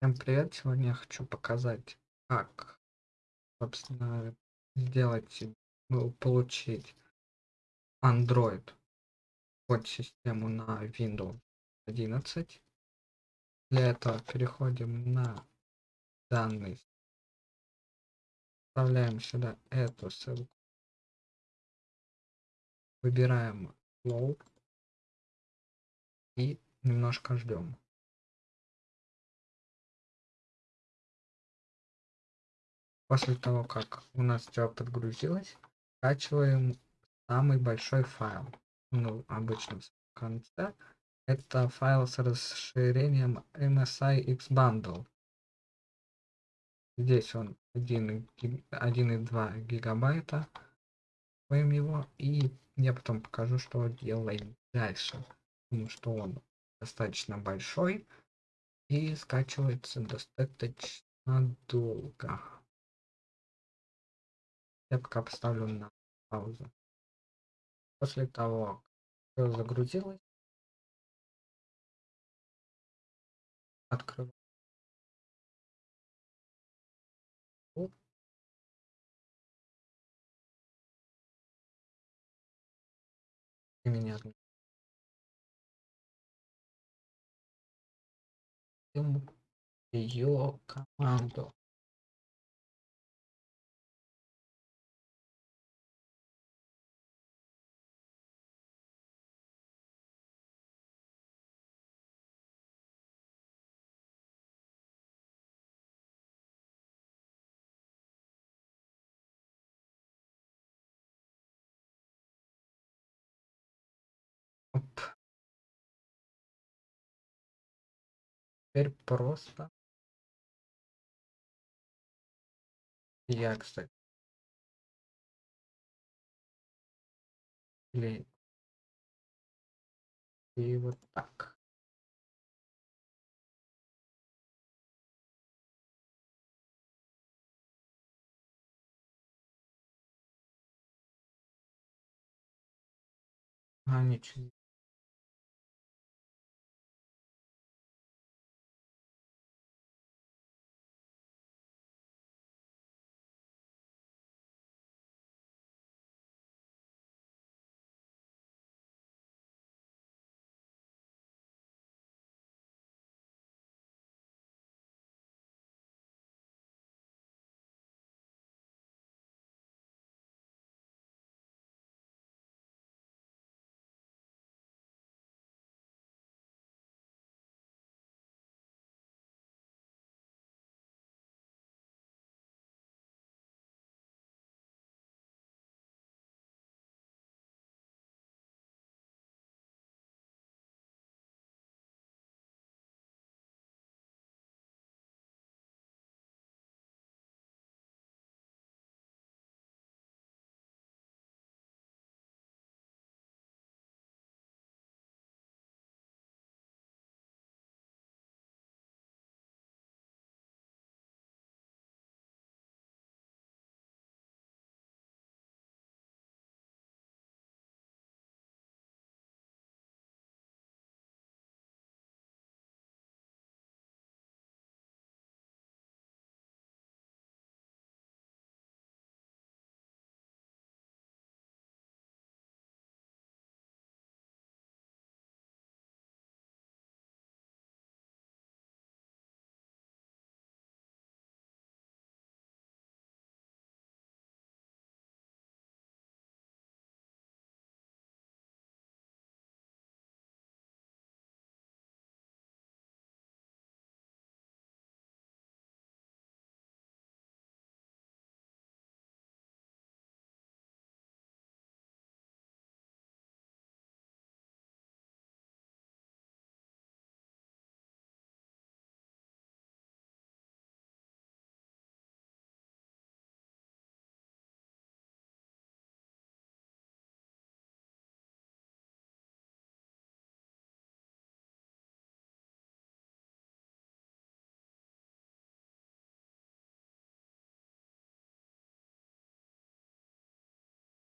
Всем привет! Сегодня я хочу показать, как, собственно, сделать, ну, получить Android под систему на Windows 11. Для этого переходим на данный, вставляем сюда эту ссылку, выбираем Load и немножко ждем. После того, как у нас все подгрузилось, скачиваем самый большой файл. Ну, обычно в конце. Это файл с расширением MSI Xbundle. Здесь он 1,2 гигабайта. Откроем его и я потом покажу, что делаем дальше. Потому что он достаточно большой и скачивается достаточно долго. Я пока поставлю на паузу. После того, как загрузилось, открываю. Меня ее команду. Теперь просто я, кстати. Или и вот так. А, ничего.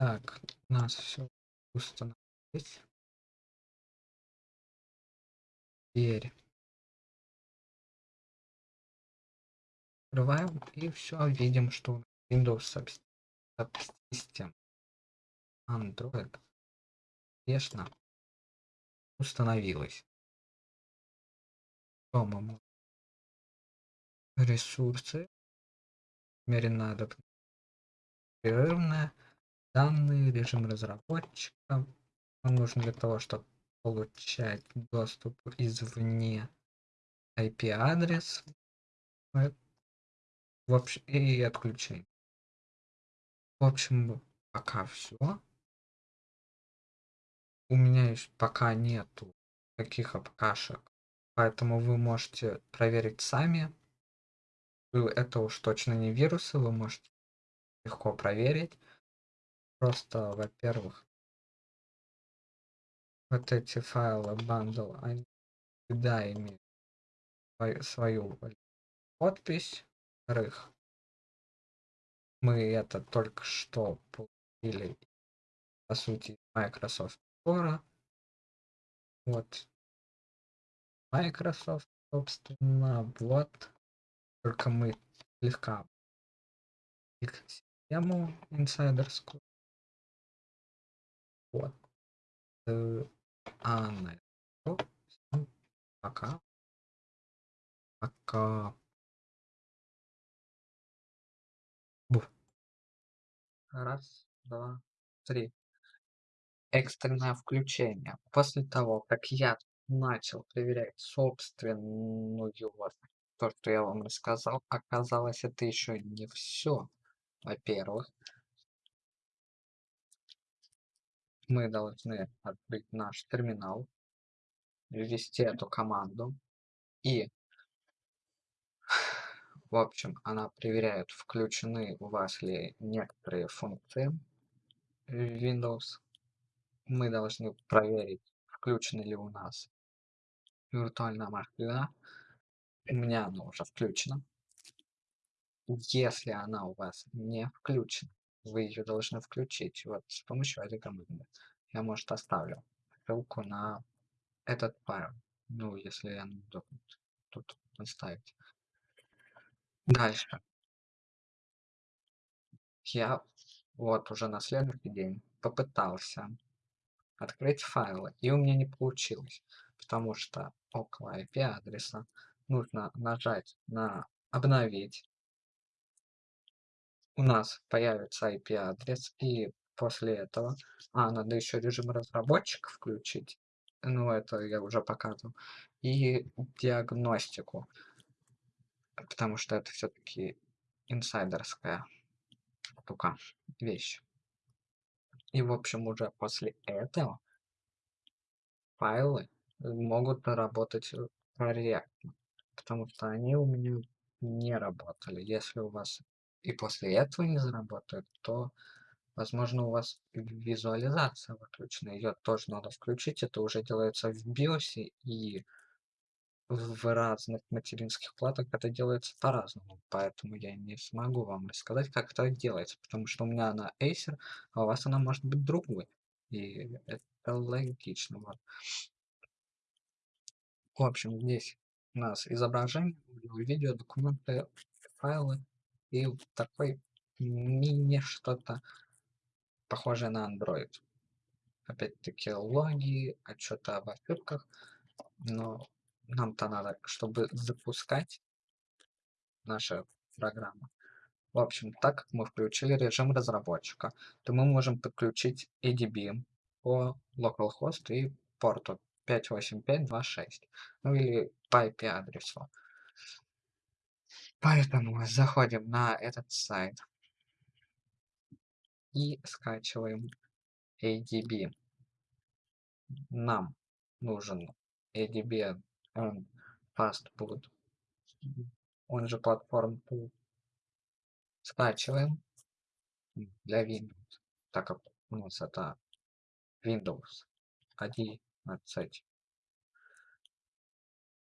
Так, у нас все установилось. Теперь Открываем и все, видим, что Windows Subsystem Android успешно установилась. Дома ресурсы, умеренно непрерывная, данные, режим разработчика. Он нужен для того, чтобы получать доступ извне IP-адрес в общем, и отключение. В общем, пока все. У меня еще пока нету таких обкашек, поэтому вы можете проверить сами. Это уж точно не вирусы, вы можете легко проверить. Просто, во-первых, вот эти файлы bundle, они всегда имеют свою, подпись. Во-вторых, мы это только что получили, по сути, Microsoft Store. Вот. Microsoft, собственно, вот. Только мы слегка их систему инсайдерскую. Вот. Э, а на пока. Пока. Бух. Раз, два, три. Экстренное включение. После того, как я начал проверять собственную то, что я вам рассказал, оказалось, это еще не все. Во-первых, мы должны открыть наш терминал, ввести эту команду и в общем она проверяет включены у вас ли некоторые функции Windows. Мы должны проверить включена ли у нас виртуальная машина у меня она уже включена. Если она у вас не включена вы ее должны включить вот с помощью этой команды я может оставлю ссылку на этот файл. Ну если я удобно тут оставить. Дальше. Я вот уже на следующий день попытался открыть файлы и у меня не получилось потому что около IP адреса нужно нажать на обновить у нас появится IP адрес и после этого а надо еще режим разработчика включить ну это я уже показывал и диагностику потому что это все-таки инсайдерская штука вещь. И в общем уже после этого файлы могут работать корректно потому что они у меня не работали. Если у вас и после этого не заработает то возможно у вас визуализация выключена ее тоже надо включить это уже делается в биосе и в разных материнских платах это делается по-разному поэтому я не смогу вам рассказать как это делается потому что у меня она acer а у вас она может быть другой и это логично вот. в общем здесь у нас изображение видео документы файлы и такой мини что-то похожее на Android. Опять-таки логи, отчеты об ошибках, но нам-то надо, чтобы запускать наша программа. В общем, так как мы включили режим разработчика, то мы можем подключить ADB по localhost и порту 58526, ну или по IP адресу. Поэтому заходим на этот сайт и скачиваем ADB. Нам нужен ADB Fastboot, он же платформ Скачиваем для Windows, так как у нас это Windows 11.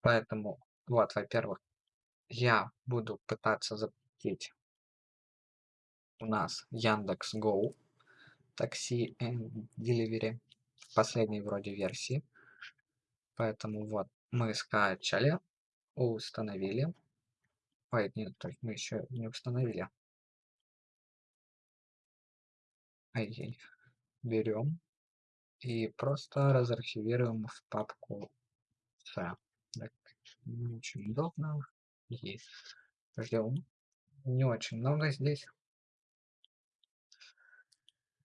Поэтому, вот, во-первых, я буду пытаться запустить у нас Яндекс Go такси and Delivery последней вроде версии. Поэтому вот мы скачали, установили. Ой, нет, то есть мы еще не установили. Ай-яй. Берем и просто разархивируем в папку C. Так, не очень удобно. Есть. Ждем. Не очень много здесь.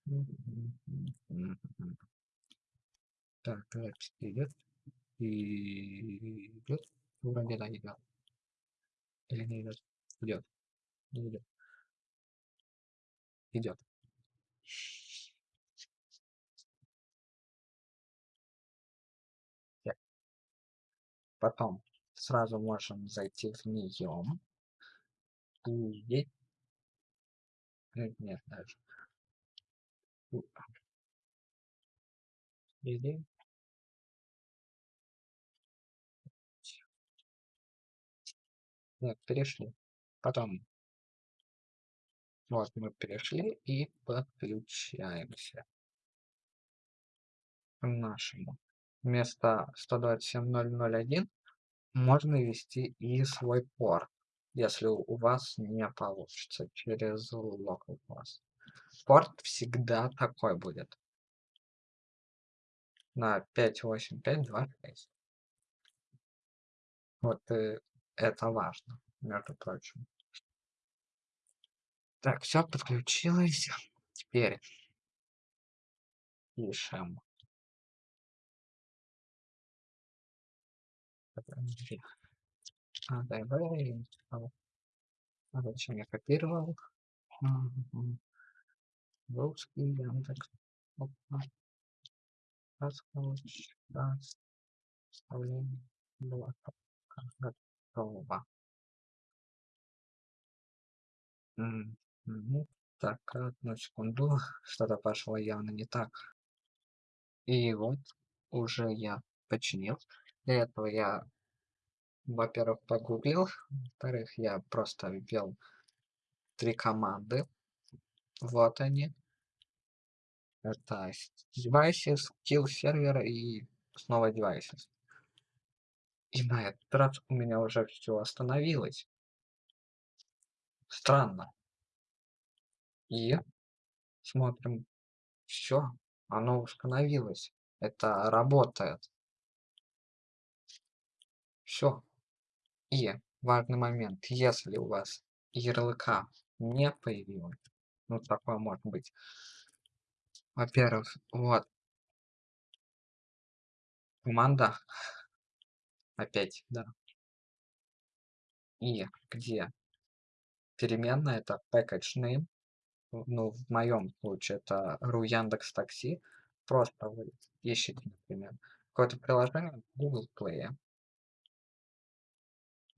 Так, запись идет. И идет. Вроде да, идет. Или не идет? Идет. Не идет. Идет. Потом сразу можем зайти в нее. И здесь... Нет, даже. Или Нет, перешли. Потом вот мы перешли и подключаемся к нашему. Вместо 127.0.0.1 можно ввести и свой порт, если у вас не получится через localhost. Порт всегда такой будет. На 58526. Вот и это важно, между прочим. Так, все подключилось. Теперь пишем. А, дай, дай. А зачем я копировал? Русский Яндекс. Опа. Раз, раз. Вставление. Было готово. Мгм. Так, одну секунду. Что-то пошло явно не так. И вот уже я починил. Для этого я, во-первых, погуглил, во-вторых, я просто ввел три команды. Вот они. Это devices, kill сервер и снова devices. И на этот раз у меня уже все остановилось. Странно. И смотрим, все, оно установилось. Это работает. Все. И важный момент, если у вас ярлыка не появилось, ну такое может быть. Во-первых, вот команда опять, да. И где переменная это package name, ну в моем случае это ru Яндекс Такси, просто вы ищете, например, какое-то приложение Google Play,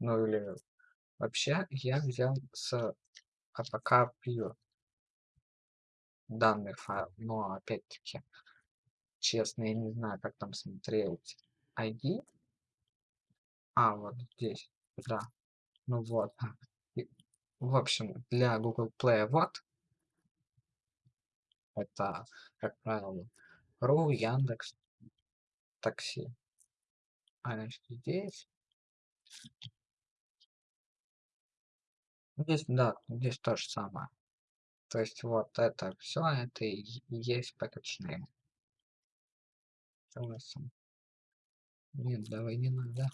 ну или вообще я взял с APK Pure данный файл, но опять-таки, честно, я не знаю, как там смотреть ID. А, вот здесь, да. Ну вот. И, в общем, для Google Play вот. Это, как правило, РУ, Яндекс, Такси. А значит, здесь. Здесь, да, здесь то же самое. То есть вот это все, это и есть package. Нет, давай не надо.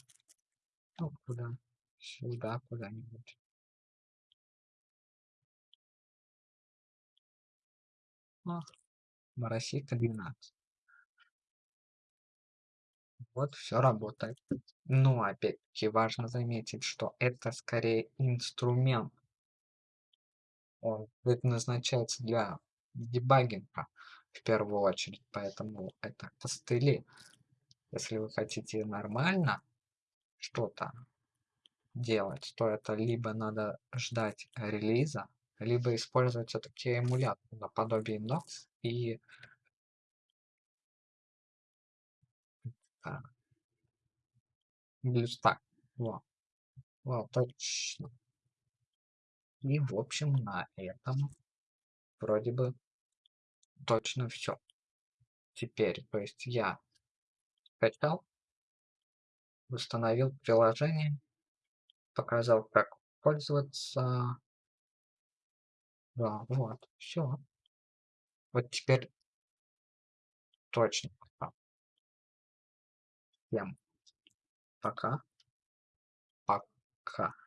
Ну, куда? Сюда куда-нибудь. Ах, Моросейка 12. Вот все работает. Но опять-таки важно заметить, что это скорее инструмент. Он предназначается для дебагинга в первую очередь, поэтому это костыли. Если вы хотите нормально что-то делать, то это либо надо ждать релиза, либо использовать все-таки эмулятор наподобие Nox и BlueStack. Вот. Вот, точно. И, в общем, на этом вроде бы точно все. Теперь, то есть я скачал, установил приложение, показал, как пользоваться. Да, вот, все. Вот теперь точно. Всем пока. Пока.